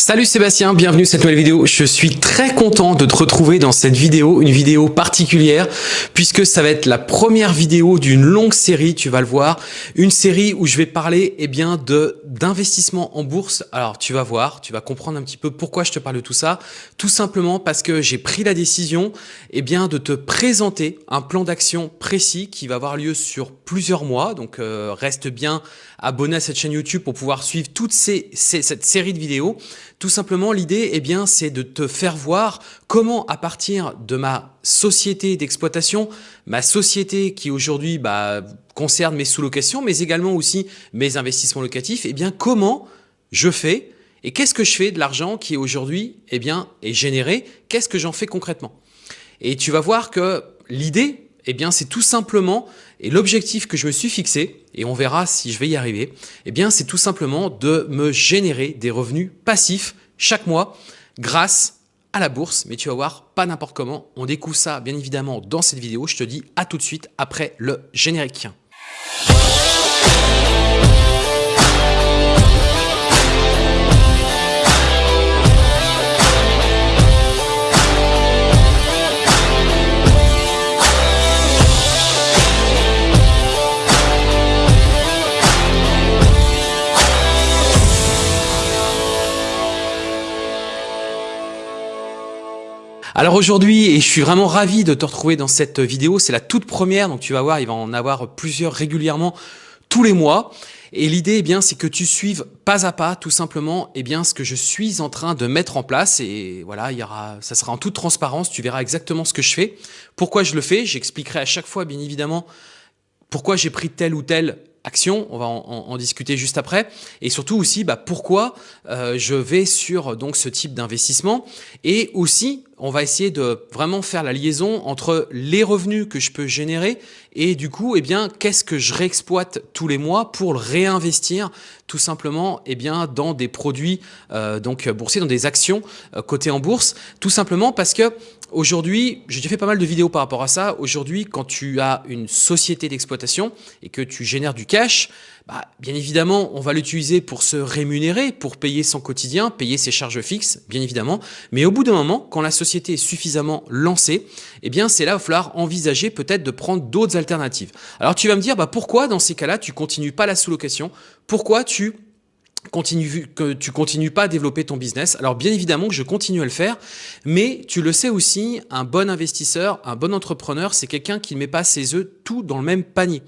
Salut Sébastien, bienvenue à cette nouvelle vidéo. Je suis très content de te retrouver dans cette vidéo, une vidéo particulière puisque ça va être la première vidéo d'une longue série, tu vas le voir, une série où je vais parler eh bien de d'investissement en bourse. Alors tu vas voir, tu vas comprendre un petit peu pourquoi je te parle de tout ça, tout simplement parce que j'ai pris la décision eh bien de te présenter un plan d'action précis qui va avoir lieu sur plusieurs mois. Donc euh, reste bien abonné à cette chaîne YouTube pour pouvoir suivre toute ces, cette série de vidéos. Tout simplement, l'idée, eh bien, c'est de te faire voir comment, à partir de ma société d'exploitation, ma société qui aujourd'hui bah, concerne mes sous-locations, mais également aussi mes investissements locatifs, eh bien, comment je fais et qu'est-ce que je fais de l'argent qui aujourd'hui eh bien, est généré? Qu'est-ce que j'en fais concrètement? Et tu vas voir que l'idée, eh bien, c'est tout simplement, et l'objectif que je me suis fixé, et on verra si je vais y arriver, eh bien, c'est tout simplement de me générer des revenus passifs chaque mois grâce à la bourse. Mais tu vas voir, pas n'importe comment. On découvre ça, bien évidemment, dans cette vidéo. Je te dis à tout de suite après le générique. Alors aujourd'hui, et je suis vraiment ravi de te retrouver dans cette vidéo, c'est la toute première, donc tu vas voir, il va en avoir plusieurs régulièrement tous les mois. Et l'idée, eh bien, c'est que tu suives pas à pas, tout simplement, eh bien, ce que je suis en train de mettre en place. Et voilà, il y aura, ça sera en toute transparence. Tu verras exactement ce que je fais, pourquoi je le fais? J'expliquerai à chaque fois, bien évidemment, pourquoi j'ai pris telle ou telle action, on va en, discuter juste après, et surtout aussi bah, pourquoi euh, je vais sur ce type d'investissement, et aussi on va essayer de vraiment faire la liaison entre les revenus que je peux générer et du coup, eh bien, qu'est-ce que je réexploite tous les mois pour réinvestir tout simplement eh bien, dans des produits euh, donc boursiers, dans des actions euh, cotées en bourse, tout simplement parce que aujourd'hui, j'ai fait pas mal de vidéos par rapport à ça. Aujourd'hui, quand tu as une société d'exploitation et que tu génères du cash, bah, bien évidemment, on va l'utiliser pour se rémunérer, pour payer son quotidien, payer ses charges fixes, bien évidemment. Mais au bout d'un moment, quand la société est suffisamment lancée, eh bien, c'est là, il va falloir envisager peut-être de prendre d'autres alternatives. Alors, tu vas me dire, bah, pourquoi dans ces cas-là, tu continues pas la sous-location? Pourquoi tu continue, que tu continues pas à développer ton business. Alors bien évidemment que je continue à le faire, mais tu le sais aussi, un bon investisseur, un bon entrepreneur, c'est quelqu'un qui ne met pas ses œufs tout dans le même panier.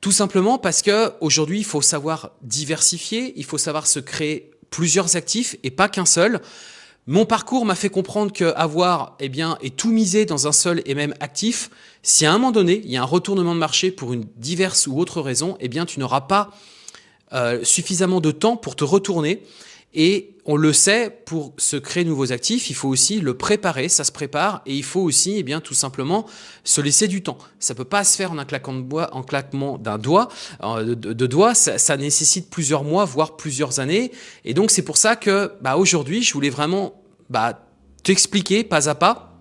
Tout simplement parce que aujourd'hui, il faut savoir diversifier, il faut savoir se créer plusieurs actifs et pas qu'un seul. Mon parcours m'a fait comprendre qu'avoir eh bien, et tout miser dans un seul et même actif, si à un moment donné, il y a un retournement de marché pour une diverse ou autre raison, eh bien, tu n'auras pas euh, suffisamment de temps pour te retourner et on le sait, pour se créer de nouveaux actifs, il faut aussi le préparer, ça se prépare, et il faut aussi, eh bien, tout simplement, se laisser du temps. Ça peut pas se faire en un claquement de bois, en claquement d'un doigt, euh, de, doigts. Ça, nécessite plusieurs mois, voire plusieurs années. Et donc c'est pour ça que, bah, aujourd'hui, je voulais vraiment, bah, t'expliquer pas à pas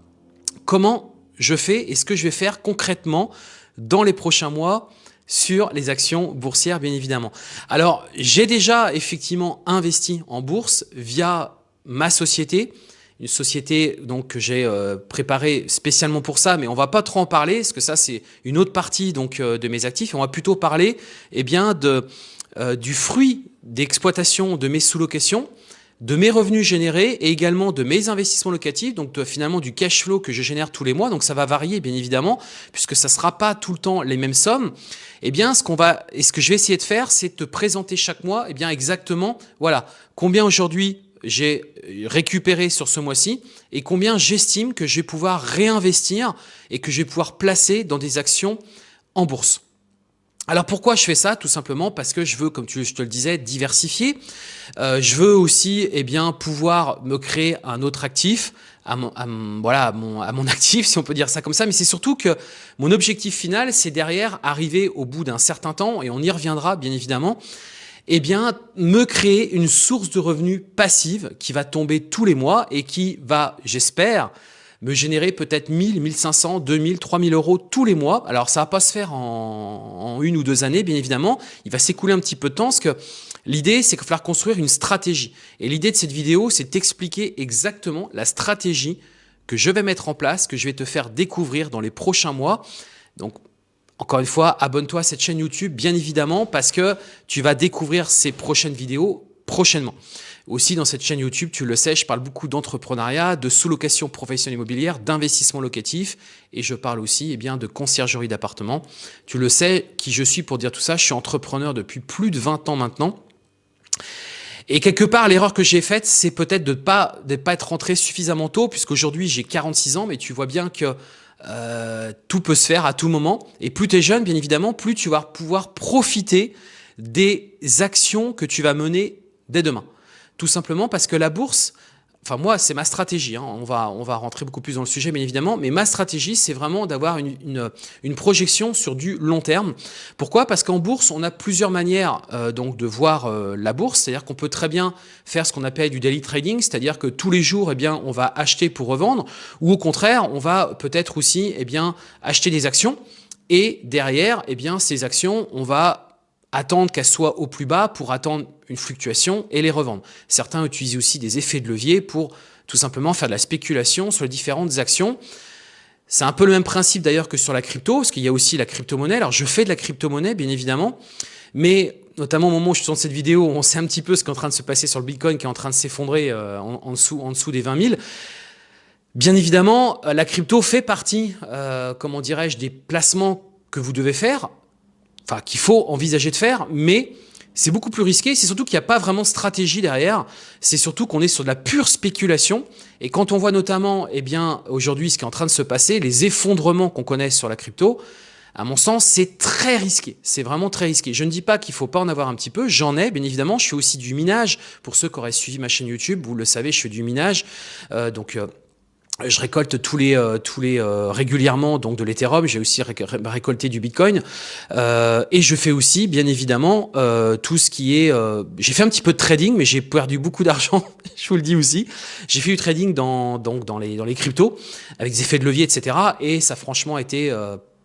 comment je fais et ce que je vais faire concrètement dans les prochains mois sur les actions boursières, bien évidemment. Alors, j'ai déjà effectivement investi en bourse via ma société, une société donc que j'ai euh, préparée spécialement pour ça, mais on va pas trop en parler, parce que ça, c'est une autre partie donc euh, de mes actifs. on va plutôt parler eh bien, de, euh, du fruit d'exploitation de mes sous-locations, de mes revenus générés et également de mes investissements locatifs, donc finalement du cash flow que je génère tous les mois. Donc ça va varier bien évidemment, puisque ça ne sera pas tout le temps les mêmes sommes. Eh bien, ce qu'on va et ce que je vais essayer de faire, c'est de te présenter chaque mois, eh bien exactement, voilà, combien aujourd'hui j'ai récupéré sur ce mois-ci et combien j'estime que je vais pouvoir réinvestir et que je vais pouvoir placer dans des actions en bourse. Alors pourquoi je fais ça Tout simplement parce que je veux, comme tu, je te le disais, diversifier. Euh, je veux aussi eh bien, pouvoir me créer un autre actif, à mon, voilà, à mon, à mon actif, si on peut dire ça comme ça. Mais c'est surtout que mon objectif final, c'est derrière arriver au bout d'un certain temps, et on y reviendra bien évidemment, eh bien, me créer une source de revenus passive qui va tomber tous les mois et qui va, j'espère, me générer peut-être 1000, 1500, 2000, 3000 euros tous les mois. Alors ça va pas se faire en, une ou deux années, bien évidemment. Il va s'écouler un petit peu de temps L'idée, c'est qu'il va falloir construire une stratégie. Et l'idée de cette vidéo, c'est d'expliquer exactement la stratégie que je vais mettre en place, que je vais te faire découvrir dans les prochains mois. Donc, encore une fois, abonne-toi à cette chaîne YouTube, bien évidemment, parce que tu vas découvrir ces prochaines vidéos prochainement. Aussi, dans cette chaîne YouTube, tu le sais, je parle beaucoup d'entrepreneuriat, de sous-location professionnelle immobilière, d'investissement locatif et je parle aussi eh bien, de conciergerie d'appartements. Tu le sais, qui je suis pour dire tout ça, je suis entrepreneur depuis plus de 20 ans maintenant. Et quelque part, l'erreur que j'ai faite, c'est peut-être de ne pas, de pas être rentré suffisamment tôt, puisqu'aujourd'hui j'ai 46 ans, mais tu vois bien que euh, tout peut se faire à tout moment. Et plus tu es jeune, bien évidemment, plus tu vas pouvoir profiter des actions que tu vas mener dès demain. Tout simplement parce que la bourse, enfin moi c'est ma stratégie, hein. on, va, on va rentrer beaucoup plus dans le sujet bien évidemment, mais ma stratégie c'est vraiment d'avoir une, une, projection sur du long terme. Pourquoi? Parce qu'en bourse on a plusieurs manières euh, donc de voir euh, la bourse, c'est-à-dire qu'on peut très bien faire ce qu'on appelle du daily trading, c'est-à-dire que tous les jours eh bien, on va acheter pour revendre, ou au contraire on va peut-être aussi eh bien, acheter des actions, et derrière eh bien, ces actions on va attendre qu'elles soient au plus bas pour attendre une fluctuation et les revendre. Certains utilisent aussi des effets de levier pour tout simplement faire de la spéculation sur les différentes actions. C'est un peu le même principe d'ailleurs que sur la crypto, parce qu'il y a aussi la crypto-monnaie. Alors je fais de la crypto-monnaie, bien évidemment, mais notamment au moment où je tourne cette vidéo, on sait un petit peu ce qui est en train de se passer sur le Bitcoin, qui est en train de s'effondrer euh, en, dessous, en dessous des 20 000. Bien évidemment, euh, la crypto fait partie, euh, comment dirais-je, des placements que vous devez faire enfin qu'il faut envisager de faire, mais c'est beaucoup plus risqué. C'est surtout qu'il n'y a pas vraiment de stratégie derrière. C'est surtout qu'on est sur de la pure spéculation. Et quand on voit notamment, eh bien, aujourd'hui, ce qui est en train de se passer, les effondrements qu'on connaît sur la crypto, à mon sens, c'est très risqué. C'est vraiment très risqué. Je ne dis pas qu'il faut pas en avoir un petit peu. J'en ai, bien évidemment. Je fais aussi du minage. Pour ceux qui auraient suivi ma chaîne YouTube, vous le savez, je fais du minage. Euh, donc, euh, je récolte tous les euh, tous les euh, régulièrement donc de l'Ethereum, j'ai aussi récolté du Bitcoin. Euh, et je fais aussi bien évidemment tout ce qui est j'ai fait un petit peu de trading mais j'ai perdu beaucoup d'argent, je vous le dis aussi. J'ai fait du trading dans donc dans les dans les cryptos avec des effets de levier etc et ça franchement été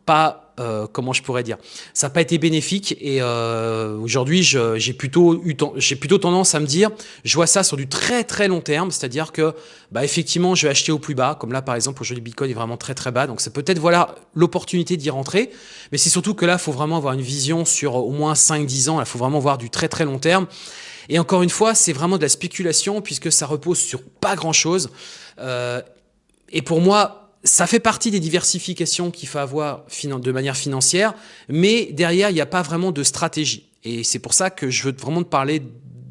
pas euh, comment je pourrais dire, ça n'a pas été bénéfique et euh, aujourd'hui j'ai plutôt j'ai plutôt tendance à me dire, je vois ça sur du très très long terme, c'est-à-dire que bah effectivement je vais acheter au plus bas, comme là par exemple aujourd'hui Bitcoin est vraiment très très bas, donc c'est peut-être voilà l'opportunité d'y rentrer, mais c'est surtout que là il faut vraiment avoir une vision sur au moins 5-10 ans, il faut vraiment voir du très très long terme. Et encore une fois, c'est vraiment de la spéculation puisque ça repose sur pas grand-chose. Euh, et pour moi, ça fait partie des diversifications qu'il faut avoir de manière financière, mais derrière, il n'y a pas vraiment de stratégie. Et c'est pour ça que je veux vraiment te parler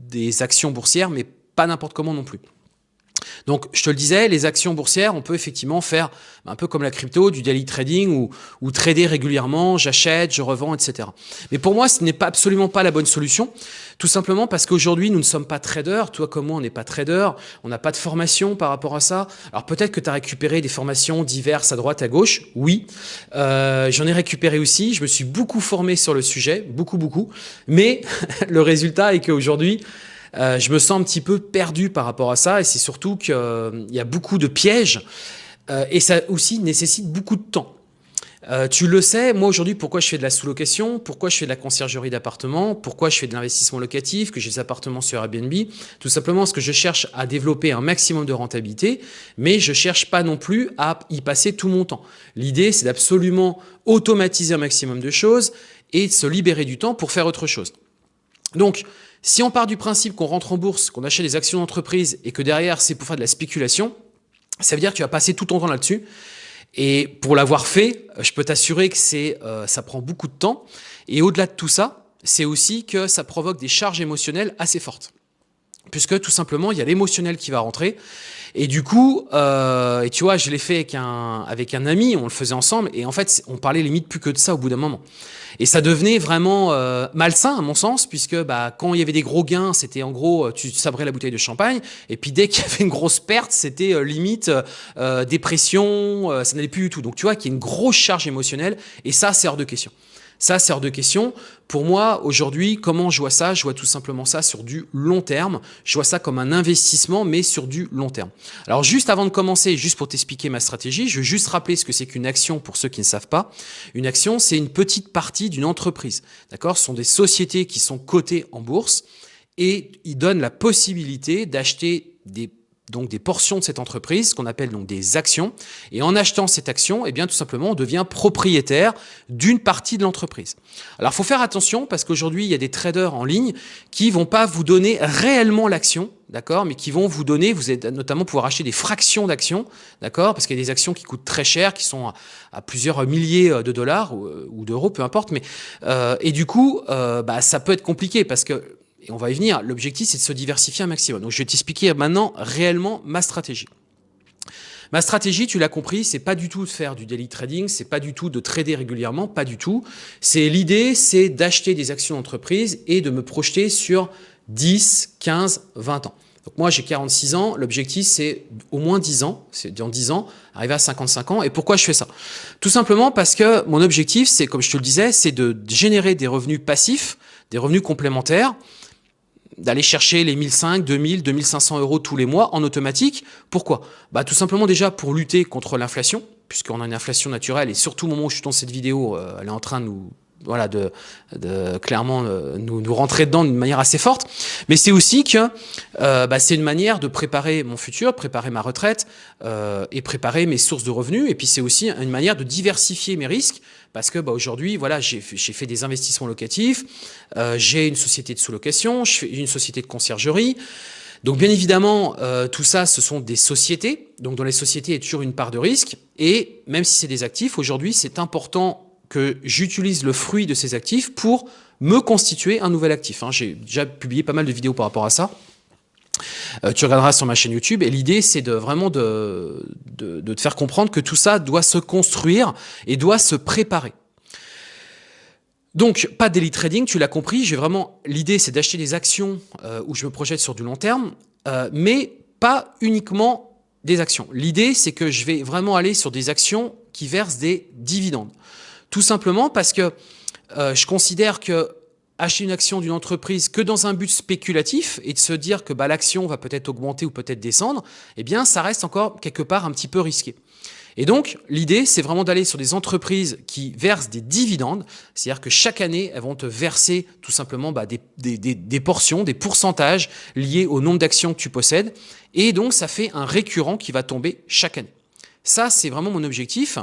des actions boursières, mais pas n'importe comment non plus. Donc, je te le disais, les actions boursières, on peut effectivement faire un peu comme la crypto, du daily trading ou, ou trader régulièrement, j'achète, je revends, etc. Mais pour moi, ce n'est pas absolument pas la bonne solution, tout simplement parce qu'aujourd'hui, nous ne sommes pas traders. Toi comme moi, on n'est pas trader, on n'a pas de formation par rapport à ça. Alors peut-être que tu as récupéré des formations diverses à droite, à gauche, oui. Euh, J'en ai récupéré aussi, je me suis beaucoup formé sur le sujet, beaucoup, beaucoup. Mais le résultat est qu'aujourd'hui, euh, je me sens un petit peu perdu par rapport à ça et c'est surtout qu'il euh, y a beaucoup de pièges euh, et ça aussi nécessite beaucoup de temps. tu le sais, moi aujourd'hui, pourquoi je fais de la sous-location, pourquoi je fais de la conciergerie d'appartements, pourquoi je fais de l'investissement locatif, que j'ai des appartements sur Airbnb, tout simplement parce que je cherche à développer un maximum de rentabilité, mais je cherche pas non plus à y passer tout mon temps. L'idée, c'est d'absolument automatiser un maximum de choses et de se libérer du temps pour faire autre chose. Donc, si on part du principe qu'on rentre en bourse, qu'on achète des actions d'entreprise et que derrière c'est pour faire de la spéculation, ça veut dire que tu vas passer tout ton temps là-dessus. Et pour l'avoir fait, je peux t'assurer que c'est, euh, ça prend beaucoup de temps. Et au-delà de tout ça, c'est aussi que ça provoque des charges émotionnelles assez fortes. Puisque tout simplement, il y a l'émotionnel qui va rentrer. Et du coup, euh, et tu vois, je l'ai fait avec un, avec un ami, on le faisait ensemble, et en fait, on parlait limite plus que de ça au bout d'un moment. Et ça devenait vraiment euh, malsain à mon sens, puisque bah, quand il y avait des gros gains, c'était en gros, tu sabrais la bouteille de champagne, et puis dès qu'il y avait une grosse perte, c'était euh, limite euh, dépression, ça n'allait plus du tout. Donc tu vois qu'il y a une grosse charge émotionnelle, et ça, c'est hors de question. Ça, c'est hors de question. Pour moi, aujourd'hui, comment je vois ça? Je vois tout simplement ça sur du long terme. Je vois ça comme un investissement, mais sur du long terme. Alors, juste avant de commencer, juste pour t'expliquer ma stratégie, je veux juste rappeler ce que c'est qu'une action pour ceux qui ne savent pas. Une action, c'est une petite partie d'une entreprise. D'accord? Ce sont des sociétés qui sont cotées en bourse et il donne la possibilité d'acheter des donc des portions de cette entreprise, ce qu'on appelle donc des actions. Et en achetant cette action, eh bien tout simplement, on devient propriétaire d'une partie de l'entreprise. Alors, faut faire attention parce qu'aujourd'hui, il y a des traders en ligne qui vont pas vous donner réellement l'action, d'accord, mais qui vont vous donner, vous êtes notamment pouvoir acheter des fractions d'actions, d'accord, parce qu'il y a des actions qui coûtent très cher, qui sont à, plusieurs milliers de dollars ou, euh, d'euros, peu importe, mais euh, et du coup, euh, bah, ça peut être compliqué parce que et on va y venir, l'objectif c'est de se diversifier un maximum. Donc je vais t'expliquer maintenant réellement ma stratégie. Ma stratégie, tu l'as compris, c'est pas du tout de faire du daily trading, c'est pas du tout de trader régulièrement, pas du tout. C'est l'idée, c'est d'acheter des actions d'entreprise et de me projeter sur 10, 15, 20 ans. Donc moi j'ai 46 ans, l'objectif c'est au moins 10 ans, c'est dans 10 ans, arriver à 55 ans. Et pourquoi je fais ça? Tout simplement parce que mon objectif c'est, comme je te le disais, c'est de générer des revenus passifs, des revenus complémentaires, d'aller chercher les 1005, 2000, 2500 euros tous les mois en automatique. Pourquoi? Bah, Tout simplement déjà pour lutter contre l'inflation, puisqu'on a une inflation naturelle et surtout au moment où je suis dans cette vidéo, euh, elle est en train de nous voilà, de, clairement euh, nous, nous, rentrer dedans d'une manière assez forte. Mais c'est aussi que euh, bah, c'est une manière de préparer mon futur, préparer ma retraite et préparer mes sources de revenus. Et puis c'est aussi une manière de diversifier mes risques parce que bah, aujourd'hui, voilà, j'ai fait des investissements locatifs, euh, j'ai une société de sous-location, une société de conciergerie. Donc bien évidemment, euh, tout ça, ce sont des sociétés. Donc dans les sociétés, il y a toujours une part de risque. Et même si c'est des actifs, aujourd'hui, c'est important que j'utilise le fruit de ces actifs pour me constituer un nouvel actif. Hein. J'ai déjà publié pas mal de vidéos par rapport à ça. Euh, tu regarderas sur ma chaîne YouTube et l'idée c'est de vraiment de, de, te faire comprendre que tout ça doit se construire et doit se préparer. Donc pas daily trading, tu l'as compris, j'ai vraiment l'idée c'est d'acheter des actions euh, où je me projette sur du long terme, euh, mais pas uniquement des actions. L'idée c'est que je vais vraiment aller sur des actions qui versent des dividendes. Tout simplement parce que je considère que acheter une action d'une entreprise que dans un but spéculatif et de se dire que bah, l'action va peut-être augmenter ou peut-être descendre, eh bien, ça reste encore quelque part un petit peu risqué. Et donc, l'idée, c'est vraiment d'aller sur des entreprises qui versent des dividendes, c'est-à-dire que chaque année, elles vont te verser tout simplement bah, des, des, des, des, portions, des pourcentages liés au nombre d'actions que tu possèdes. Et donc, ça fait un récurrent qui va tomber chaque année. Ça, c'est vraiment mon objectif.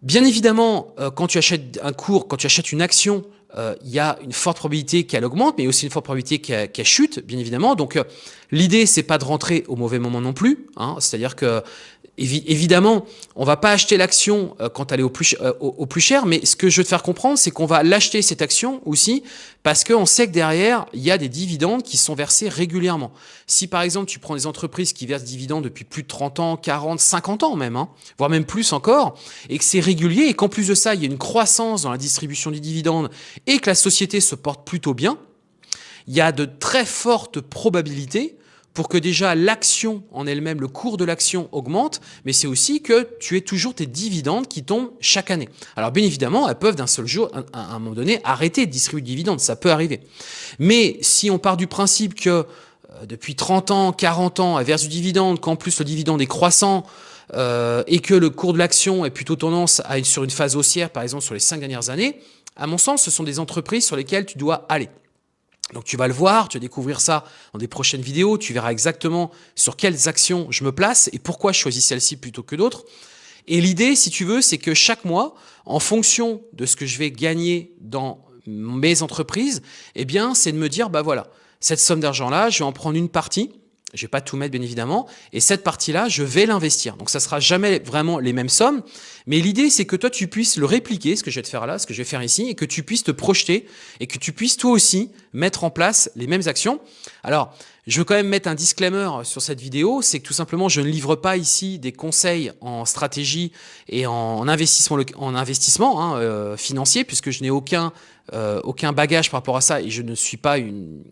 Bien évidemment, euh, quand tu achètes un cours, quand tu achètes une action, euh, il y a une forte probabilité qu'elle augmente, mais aussi une forte probabilité qu'elle chute, bien évidemment. Donc, euh, l'idée, c'est pas de rentrer au mauvais moment non plus. Hein. C'est-à-dire que Évidemment, on va pas acheter l'action euh, quand elle est au plus, euh, au, plus cher, mais ce que je veux te faire comprendre, c'est qu'on va l'acheter cette action aussi parce qu'on sait que derrière, il y a des dividendes qui sont versés régulièrement. Si par exemple, tu prends des entreprises qui versent des dividendes depuis plus de 30 ans, 40, 50 ans même, hein, voire même plus encore, et que c'est régulier, et qu'en plus de ça, il y a une croissance dans la distribution des dividendes et que la société se porte plutôt bien, il y a de très fortes probabilités pour que déjà l'action en elle-même, le cours de l'action augmente, mais c'est aussi que tu aies toujours tes dividendes qui tombent chaque année. Alors bien évidemment, elles peuvent d'un seul jour, à un moment donné, arrêter de distribuer de dividendes, ça peut arriver. Mais si on part du principe que euh, depuis 30 ans, 40 ans, elle verse du dividende, qu'en plus le dividende est croissant, euh, et que le cours de l'action est plutôt tendance à être sur une phase haussière, par exemple sur les 5 dernières années, à mon sens, ce sont des entreprises sur lesquelles tu dois aller. Donc tu vas le voir, tu vas découvrir ça dans des prochaines vidéos, tu verras exactement sur quelles actions je me place et pourquoi je choisis celle-ci plutôt que d'autres. Et l'idée, si tu veux, c'est que chaque mois, en fonction de ce que je vais gagner dans mes entreprises, eh bien, c'est de me dire, bah voilà, cette somme d'argent-là, je vais en prendre une partie je vais pas tout mettre bien évidemment, et cette partie-là, je vais l'investir. Donc ça sera jamais vraiment les mêmes sommes, mais l'idée c'est que toi tu puisses le répliquer, ce que je vais te faire là, ce que je vais faire ici, et que tu puisses te projeter, et que tu puisses toi aussi mettre en place les mêmes actions. Alors, je veux quand même mettre un disclaimer sur cette vidéo, c'est que tout simplement je ne livre pas ici des conseils en stratégie et en investissement, en investissement hein, euh, financier, puisque je n'ai aucun, euh, aucun bagage par rapport à ça, et je ne suis pas une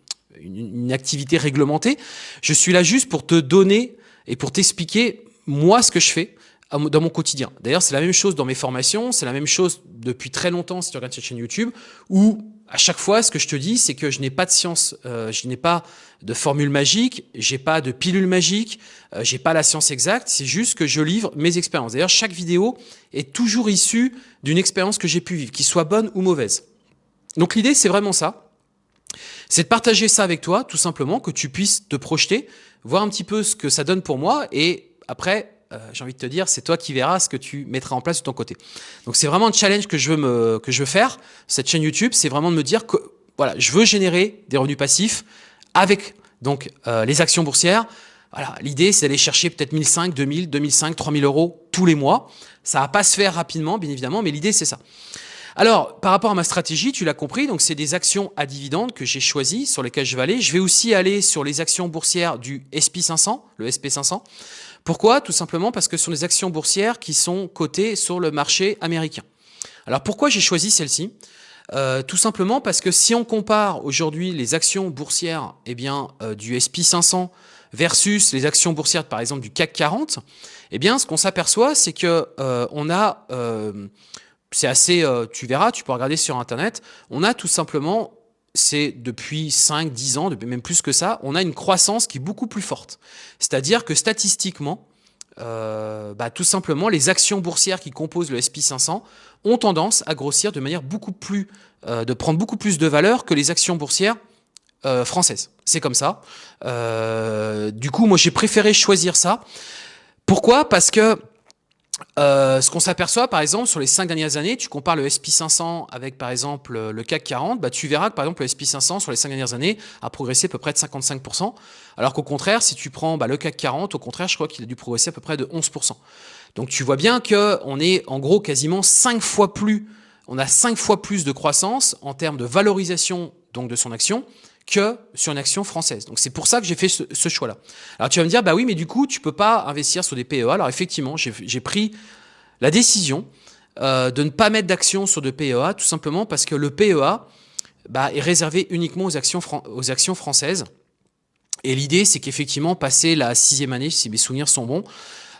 une, activité réglementée. Je suis là juste pour te donner et pour t'expliquer moi ce que je fais dans mon quotidien. D'ailleurs, c'est la même chose dans mes formations, c'est la même chose depuis très longtemps si tu regardes cette chaîne YouTube, où à chaque fois, ce que je te dis, c'est que je n'ai pas de science, euh, je n'ai pas de formule magique, j'ai pas de pilule magique, euh, j'ai pas la science exacte, c'est juste que je livre mes expériences. D'ailleurs, chaque vidéo est toujours issue d'une expérience que j'ai pu vivre, qu'il soit bonne ou mauvaise. Donc l'idée, c'est vraiment ça c'est de partager ça avec toi, tout simplement, que tu puisses te projeter, voir un petit peu ce que ça donne pour moi, et après, euh, j'ai envie de te dire, c'est toi qui verras ce que tu mettras en place de ton côté. Donc c'est vraiment un challenge que je veux que je veux faire. Cette chaîne YouTube, c'est vraiment de me dire que voilà, je veux générer des revenus passifs avec donc euh, les actions boursières. Voilà, l'idée c'est d'aller chercher peut-être 1005, 2000, 2005, 3000 euros tous les mois. Ça va pas se faire rapidement, bien évidemment, mais l'idée c'est ça. Alors, par rapport à ma stratégie, tu l'as compris, donc c'est des actions à dividendes que j'ai choisies, sur lesquelles je vais aller. Je vais aussi aller sur les actions boursières du SP500, le SP500. Pourquoi? Tout simplement parce que ce sont des actions boursières qui sont cotées sur le marché américain. Alors pourquoi j'ai choisi celle-ci? Euh, tout simplement parce que si on compare aujourd'hui les actions boursières eh bien, euh, du SP500 versus les actions boursières par exemple du CAC 40, eh bien, ce qu'on s'aperçoit, c'est que euh, on a c'est assez, euh, tu verras, tu peux regarder sur Internet, on a tout simplement, c'est depuis 5, 10 ans, même plus que ça, on a une croissance qui est beaucoup plus forte. C'est-à-dire que statistiquement, euh, bah, tout simplement, les actions boursières qui composent le SP500 ont tendance à grossir de manière beaucoup plus, euh, de prendre beaucoup plus de valeur que les actions boursières françaises. C'est comme ça. du coup, moi, j'ai préféré choisir ça. Pourquoi? Parce que euh, ce qu'on s'aperçoit, par exemple, sur les cinq dernières années, tu compares le SP500 avec, par exemple, le CAC 40, bah, tu verras que, par exemple, le SP500, sur les cinq dernières années, a progressé à peu près de 55%, alors qu'au contraire, si tu prends bah, le CAC 40, au contraire, je crois qu'il a dû progresser à peu près de 11%. Donc, tu vois bien qu'on est, en gros, quasiment cinq fois plus, on a cinq fois plus de croissance en termes de valorisation donc de son action que sur une action française. Donc c'est pour ça que j'ai fait ce, choix-là. Alors tu vas me dire, bah oui, mais du coup, tu peux pas investir sur des PEA. Alors effectivement, j'ai pris la décision euh, de ne pas mettre d'action sur de PEA, tout simplement parce que le PEA bah, est réservé uniquement aux actions, françaises. Et l'idée, c'est qu'effectivement, passer la sixième année, si mes souvenirs sont bons,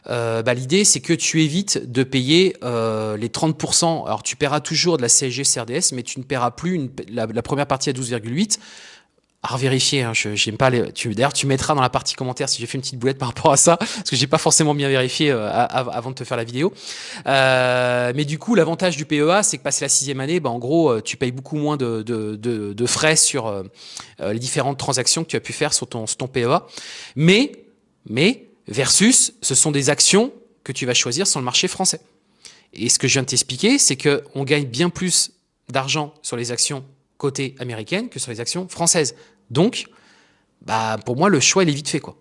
euh, bah, l'idée, c'est que tu évites de payer euh, les 30%. Alors, tu paieras toujours de la CSG CRDS, mais tu ne paieras plus la, la, première partie à 12,8 à vérifier. Hein, je j'aime pas les. D'ailleurs, tu mettras dans la partie commentaire si j'ai fait une petite boulette par rapport à ça, parce que j'ai pas forcément bien vérifié euh, avant de te faire la vidéo. Euh, mais du coup, l'avantage du PEA, c'est que passer la sixième année, bah, en gros, euh, tu payes beaucoup moins de, de, de, de frais sur euh, les différentes transactions que tu as pu faire sur ton, sur ton PEA. Mais, mais versus, ce sont des actions que tu vas choisir sur le marché français. Et ce que je viens de t'expliquer, c'est que on gagne bien plus d'argent sur les actions côté américaine que sur les actions françaises. Donc, bah, pour moi, le choix, il est vite fait. Quoi.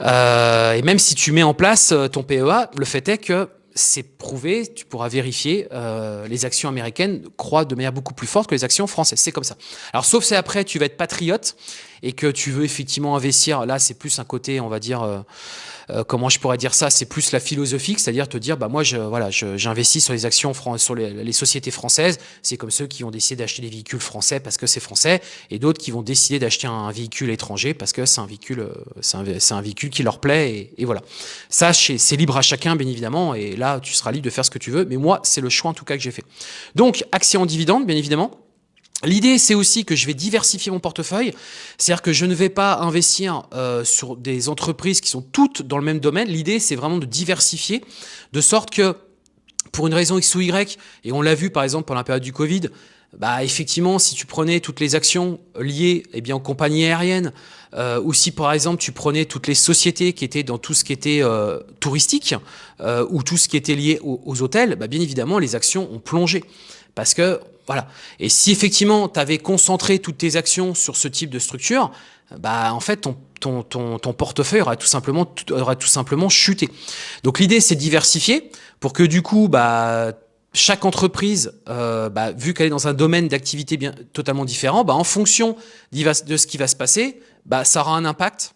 Euh, et même si tu mets en place euh, ton PEA, le fait est que c'est prouvé, tu pourras vérifier, euh, les actions américaines croient de manière beaucoup plus forte que les actions françaises. C'est comme ça. Alors, sauf si après, tu vas être patriote et que tu veux effectivement investir, là, c'est plus un côté, on va dire, euh, euh, comment je pourrais dire ça, c'est plus la philosophie, c'est-à-dire te dire, bah moi, je, voilà, j'investis sur les actions, sur les, sociétés françaises. C'est comme ceux qui ont décidé d'acheter des véhicules français parce que c'est français, et d'autres qui vont décider d'acheter un, véhicule étranger parce que c'est un véhicule, euh, c'est un, un, véhicule qui leur plaît, et, voilà. Ça, c'est libre à chacun, bien évidemment, et là, tu seras libre de faire ce que tu veux. Mais moi, c'est le choix en tout cas que j'ai fait. Donc, actions en dividende, bien évidemment. L'idée, c'est aussi que je vais diversifier mon portefeuille, c'est-à-dire que je ne vais pas investir euh, sur des entreprises qui sont toutes dans le même domaine. L'idée, c'est vraiment de diversifier, de sorte que pour une raison X ou Y, et on l'a vu par exemple pendant la période du Covid, bah effectivement, si tu prenais toutes les actions liées eh bien, aux compagnies aériennes, euh, ou si par exemple tu prenais toutes les sociétés qui étaient dans tout ce qui était euh, touristique, euh, ou tout ce qui était lié aux, aux hôtels, bah, bien évidemment, les actions ont plongé. Parce que voilà. Et si effectivement tu avais concentré toutes tes actions sur ce type de structure, bah en fait ton, ton, ton, ton portefeuille aurait tout simplement aurait tout simplement chuté. Donc l'idée c'est diversifier pour que du coup bah chaque entreprise, euh, bah, vu qu'elle est dans un domaine d'activité bien totalement différent, bah, en fonction de ce qui va se passer, bah, ça aura un impact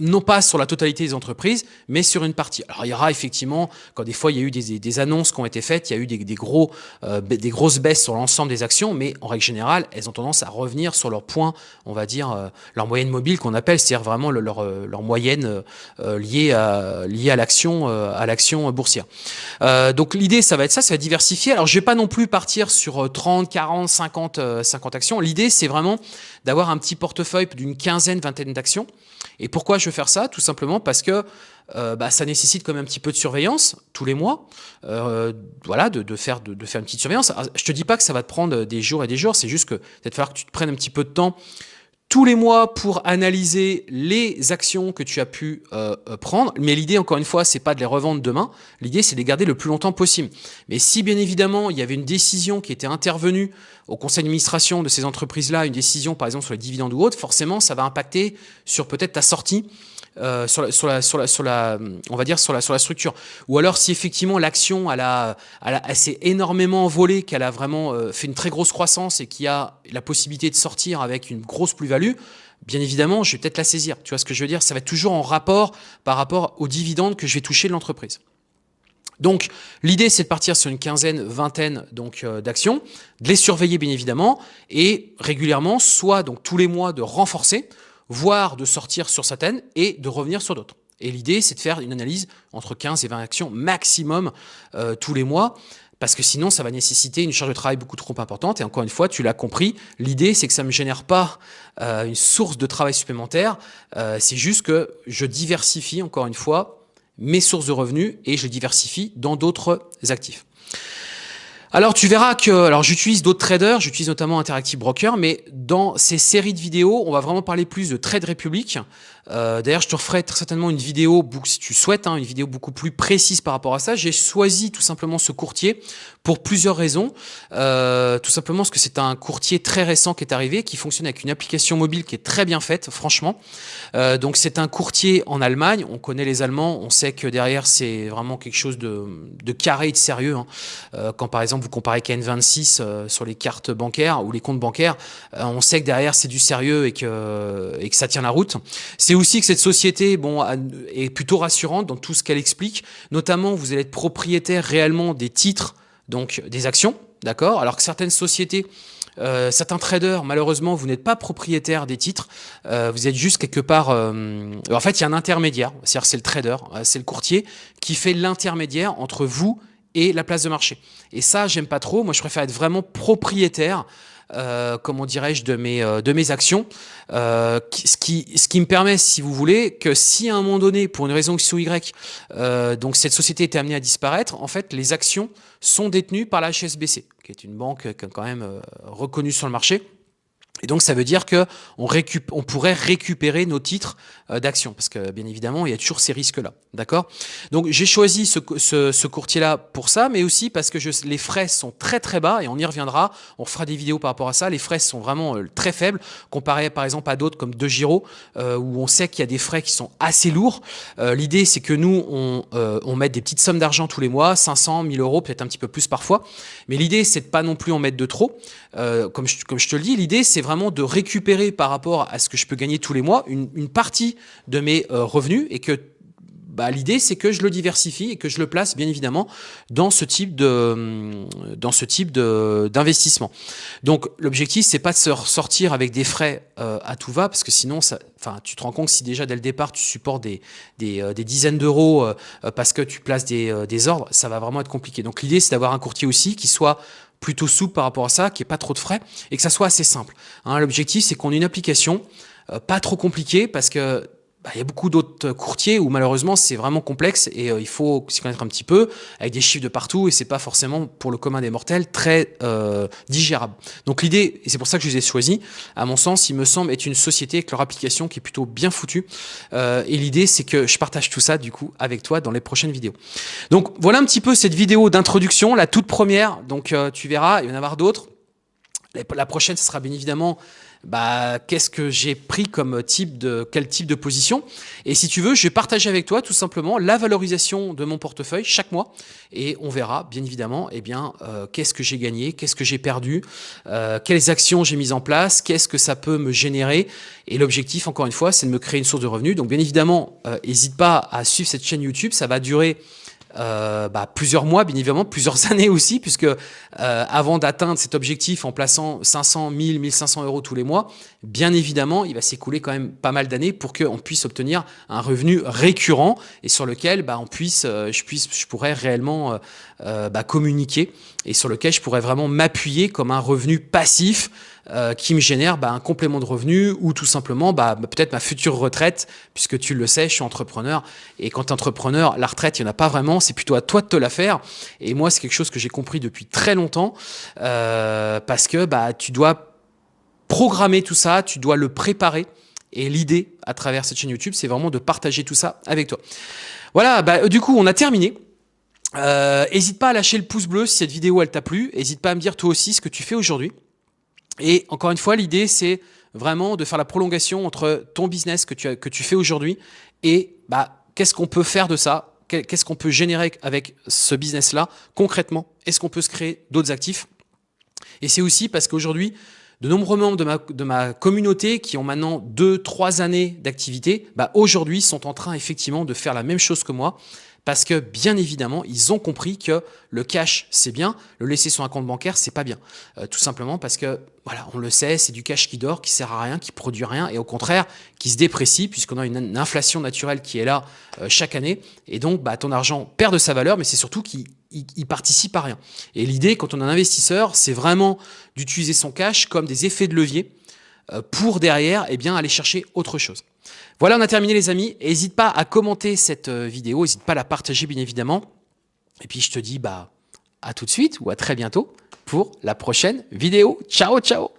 non pas sur la totalité des entreprises, mais sur une partie. Alors il y aura effectivement, quand des fois il y a eu des, annonces qui ont été faites, il y a eu des, gros, euh, des grosses baisses sur l'ensemble des actions, mais en règle générale, elles ont tendance à revenir sur leur point, on va dire, euh, leur moyenne mobile qu'on appelle, c'est-à-dire vraiment leur, euh, leur moyenne liée à, liée à l'action à l'action boursière. donc l'idée, ça va être ça, ça va diversifier. Alors je vais pas non plus partir sur 30, 40, 50, 50 actions. L'idée, c'est vraiment d'avoir un petit portefeuille d'une quinzaine, vingtaine d'actions. Et pourquoi je faire ça Tout simplement parce que euh, bah, ça nécessite quand même un petit peu de surveillance tous les mois, euh, voilà, de, faire, de, faire une petite surveillance. je te dis pas que ça va te prendre des jours et des jours, c'est juste que peut-être que tu te prennes un petit peu de temps tous les mois pour analyser les actions que tu as pu euh, euh, prendre. Mais l'idée, encore une fois, c'est pas de les revendre demain. L'idée, c'est de les garder le plus longtemps possible. Mais si, bien évidemment, il y avait une décision qui était intervenue au conseil d'administration de ces entreprises-là, une décision, par exemple, sur les dividendes ou autres, forcément, ça va impacter sur peut-être ta sortie euh, sur, la, sur, la, sur, la, on va dire sur la, sur la structure. Ou alors si effectivement l'action elle, a, elle, s'est énormément envolée, qu'elle a vraiment euh, fait une très grosse croissance et qu'il y a la possibilité de sortir avec une grosse plus-value, bien évidemment, je vais peut-être la saisir. Tu vois ce que je veux dire? Ça va être toujours en rapport par rapport aux dividendes que je vais toucher de l'entreprise. Donc, l'idée, c'est de partir sur une quinzaine, vingtaine donc euh, d'actions, de les surveiller bien évidemment, et régulièrement, soit donc tous les mois, de renforcer voire de sortir sur certaines et de revenir sur d'autres. Et l'idée, c'est de faire une analyse entre 15 et 20 actions maximum euh, tous les mois, parce que sinon, ça va nécessiter une charge de travail beaucoup trop importante. Et encore une fois, tu l'as compris, l'idée, c'est que ça ne me génère pas euh, une source de travail supplémentaire. Euh, c'est juste que je diversifie, encore une fois, mes sources de revenus et je diversifie dans d'autres actifs. Alors tu verras que, alors j'utilise d'autres traders, j'utilise notamment Interactive Broker, mais dans ces séries de vidéos, on va vraiment parler plus de Trade Republic, euh, d'ailleurs, je te referai très certainement une vidéo, si tu souhaites, hein, une vidéo beaucoup plus précise par rapport à ça. J'ai choisi tout simplement ce courtier pour plusieurs raisons. Euh, tout simplement parce que c'est un courtier très récent qui est arrivé, qui fonctionne avec une application mobile qui est très bien faite, franchement. Euh, donc c'est un courtier en Allemagne. On connaît les Allemands, on sait que derrière c'est vraiment quelque chose de, carré et de sérieux. Hein. quand par exemple vous comparez KN26 sur les cartes bancaires ou les comptes bancaires, on sait que derrière c'est du sérieux et que, et que ça tient la route. C'est aussi que cette société est plutôt rassurante dans tout ce qu'elle explique. Notamment, vous allez être propriétaire réellement des titres, donc des actions, d'accord? Alors que certaines sociétés, euh, certains traders, malheureusement, vous n'êtes pas propriétaire des titres. Euh, vous êtes juste quelque part... Euh, en fait, il y a un intermédiaire, c'est-à-dire c'est le trader, c'est le courtier qui fait l'intermédiaire entre vous et la place de marché. Et ça, j'aime pas trop. Moi, je préfère être vraiment propriétaire euh, comment dirais-je, de mes, euh, de mes actions, euh, ce, qui, ce qui me permet, si vous voulez, que si à un moment donné, pour une raison X ou Y, donc cette société était amenée à disparaître, en fait, les actions sont détenues par la HSBC, qui est une banque quand même reconnue sur le marché. Et donc, ça veut dire qu'on on pourrait récupérer nos titres d'action, parce que bien évidemment, il y a toujours ces risques-là. D'accord? Donc, j'ai choisi ce, ce, ce courtier-là pour ça, mais aussi parce que je, les frais sont très très bas, et on y reviendra, on fera des vidéos par rapport à ça. Les frais sont vraiment euh, très faibles, comparé par exemple à d'autres comme De Giro, euh, où on sait qu'il y a des frais qui sont assez lourds. L'idée, c'est que nous, on, on met des petites sommes d'argent tous les mois, 500, 1000 euros, peut-être un petit peu plus parfois. Mais l'idée, c'est de pas non plus en mettre de trop. comme, je, comme je te le dis, l'idée, c'est vraiment de récupérer par rapport à ce que je peux gagner tous les mois une, partie de mes euh, revenus et que bah, l'idée c'est que je le diversifie et que je le place bien évidemment dans ce type de dans ce type d'investissement. Donc l'objectif c'est pas de se ressortir avec des frais euh, à tout va parce que sinon enfin tu te rends compte que si déjà dès le départ tu supportes des des, euh, dizaines d'euros parce que tu places des, des ordres, ça va vraiment être compliqué. Donc l'idée c'est d'avoir un courtier aussi qui soit plutôt souple par rapport à ça, qui est pas trop de frais et que ça soit assez simple. Hein, L'objectif, c'est qu'on ait une application euh, pas trop compliquée parce que bah, il y a beaucoup d'autres courtiers où malheureusement c'est vraiment complexe et euh, il faut s'y connaître un petit peu avec des chiffres de partout et c'est pas forcément pour le commun des mortels très euh, digérable. Donc l'idée, et c'est pour ça que je les ai choisis, à mon sens, il me semble être une société avec leur application qui est plutôt bien foutue euh, et l'idée c'est que je partage tout ça du coup avec toi dans les prochaines vidéos. Donc voilà un petit peu cette vidéo d'introduction, la toute première, donc euh, tu verras, il va y en avoir d'autres. La prochaine, ce sera bien évidemment bah, qu'est-ce que j'ai pris comme type de, quel type de position? Et si tu veux, je vais partager avec toi tout simplement la valorisation de mon portefeuille chaque mois. Et on verra bien évidemment, eh bien, euh, qu'est-ce que j'ai gagné, qu'est-ce que j'ai perdu, euh, quelles actions j'ai mises en place, qu'est-ce que ça peut me générer. Et l'objectif, encore une fois, c'est de me créer une source de revenus. Donc bien évidemment, n'hésite euh, pas à suivre cette chaîne YouTube. Ça va durer euh, bah, plusieurs mois, bien évidemment, plusieurs années aussi, puisque euh, avant d'atteindre cet objectif en plaçant 500, 1000, 1500 euros tous les mois, bien évidemment, il va s'écouler quand même pas mal d'années pour qu'on puisse obtenir un revenu récurrent et sur lequel bah, on puisse, euh, je, puisse, je pourrais réellement bah, communiquer et sur lequel je pourrais vraiment m'appuyer comme un revenu passif euh, qui me génère bah, un complément de revenu ou tout simplement bah, peut-être ma future retraite, puisque tu le sais, je suis entrepreneur. Et quand tu entrepreneur, la retraite, il n'y en a pas vraiment, c'est plutôt à toi de te la faire. Et moi, c'est quelque chose que j'ai compris depuis très longtemps, euh, parce que bah, tu dois programmer tout ça, tu dois le préparer. Et l'idée à travers cette chaîne YouTube, c'est vraiment de partager tout ça avec toi. Voilà, bah, du coup, on a terminé. N'hésite pas à lâcher le pouce bleu si cette vidéo elle t'a plu. N'hésite pas à me dire toi aussi ce que tu fais aujourd'hui. Et encore une fois, l'idée, c'est vraiment de faire la prolongation entre ton business que tu, que tu fais aujourd'hui et bah, qu'est-ce qu'on peut faire de ça, qu'est-ce qu'on peut générer avec ce business-là concrètement, est-ce qu'on peut se créer d'autres actifs? Et c'est aussi parce qu'aujourd'hui, de nombreux membres de ma, de ma communauté qui ont maintenant 2-3 années d'activité, bah aujourd'hui sont en train effectivement de faire la même chose que moi parce que bien évidemment, ils ont compris que le cash, c'est bien, le laisser sur un compte bancaire, c'est pas bien. Euh, tout simplement parce que, voilà, on le sait, c'est du cash qui dort, qui sert à rien, qui produit rien, et au contraire, qui se déprécie, puisqu'on a une, inflation naturelle qui est là euh, chaque année, et donc bah, ton argent perd de sa valeur, mais c'est surtout qu'il il, participe à rien. Et l'idée, quand on est un investisseur, c'est vraiment d'utiliser son cash comme des effets de levier euh, pour derrière, eh bien, aller chercher autre chose. Voilà, on a terminé les amis. N'hésite pas à commenter cette euh, vidéo, n'hésite pas à la partager bien évidemment. Et puis je te dis bah à tout de suite ou à très bientôt pour la prochaine vidéo. Ciao, ciao